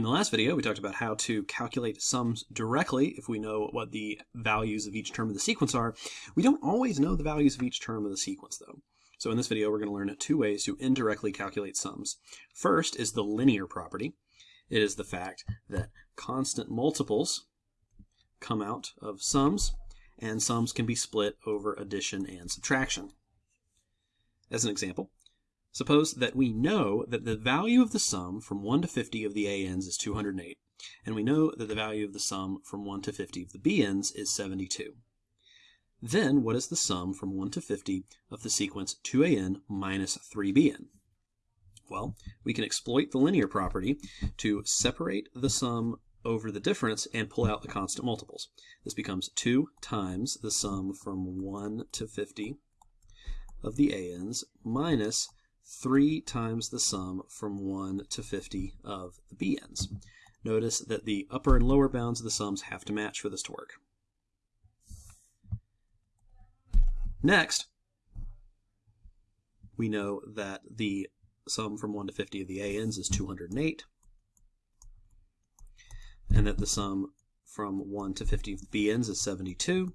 In the last video, we talked about how to calculate sums directly if we know what the values of each term of the sequence are. We don't always know the values of each term of the sequence, though. So in this video, we're going to learn two ways to indirectly calculate sums. First is the linear property. It is the fact that constant multiples come out of sums, and sums can be split over addition and subtraction. As an example, Suppose that we know that the value of the sum from 1 to 50 of the ANs is 208, and we know that the value of the sum from 1 to 50 of the BNs is 72. Then what is the sum from 1 to 50 of the sequence 2AN minus 3BN? Well, we can exploit the linear property to separate the sum over the difference and pull out the constant multiples. This becomes 2 times the sum from 1 to 50 of the ANs minus 3 times the sum from 1 to 50 of the bn's. Notice that the upper and lower bounds of the sums have to match for this to work. Next, we know that the sum from 1 to 50 of the ANs is 208, and that the sum from 1 to 50 of the BNs is 72.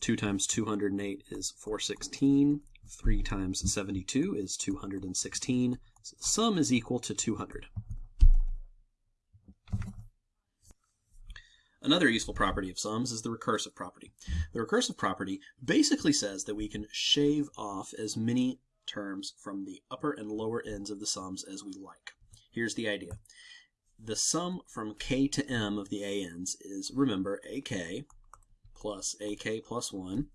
2 times 208 is 416. 3 times 72 is 216. So the sum is equal to 200. Another useful property of sums is the recursive property. The recursive property basically says that we can shave off as many terms from the upper and lower ends of the sums as we like. Here's the idea. The sum from k to m of the ANs is, remember, ak plus ak plus 1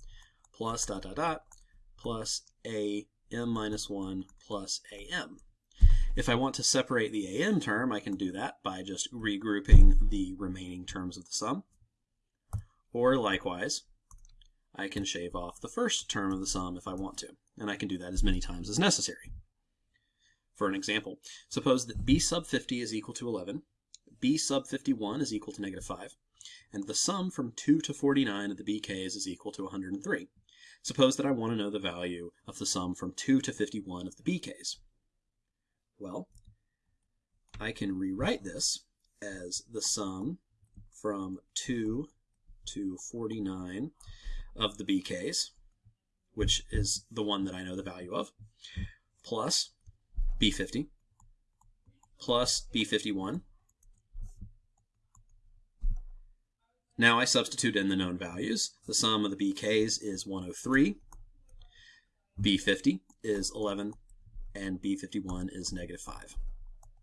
plus dot dot dot plus a m minus 1 plus am. If I want to separate the am term, I can do that by just regrouping the remaining terms of the sum. Or likewise, I can shave off the first term of the sum if I want to, and I can do that as many times as necessary. For an example, suppose that b sub 50 is equal to 11, b sub 51 is equal to negative 5, and the sum from 2 to 49 of the bk's is equal to 103. Suppose that I want to know the value of the sum from 2 to 51 of the bk's. Well, I can rewrite this as the sum from 2 to 49 of the bk's, which is the one that I know the value of, plus b50 plus b51 Now I substitute in the known values. The sum of the BKs is 103, B50 is 11, and B51 is negative 5.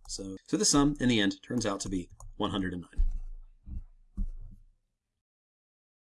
So, so the sum in the end turns out to be 109.